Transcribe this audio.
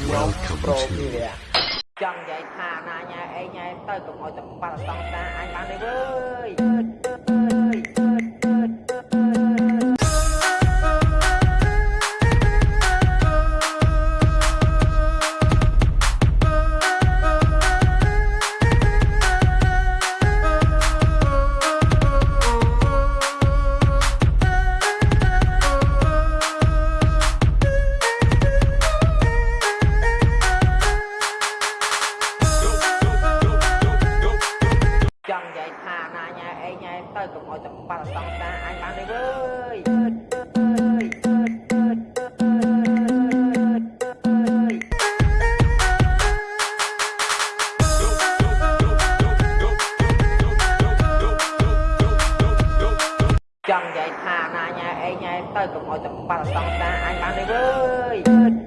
ខ្ញុំប្រូពីរៈចង់និយាយថាណាញ៉ែអីញ៉ែទៅកុំឲ្យទឹកបាត់សង្សារអញបានទេវើយ ថាណាញ៉ែអីញ៉ែទៅកុំឲ្យតែបាល់សង្សារអញបានទេវើយចង់និយាយថាណាញ៉ែអីញ៉ែទៅកុំឲ្យតែបាល់សង្សារអញបានទេវើយ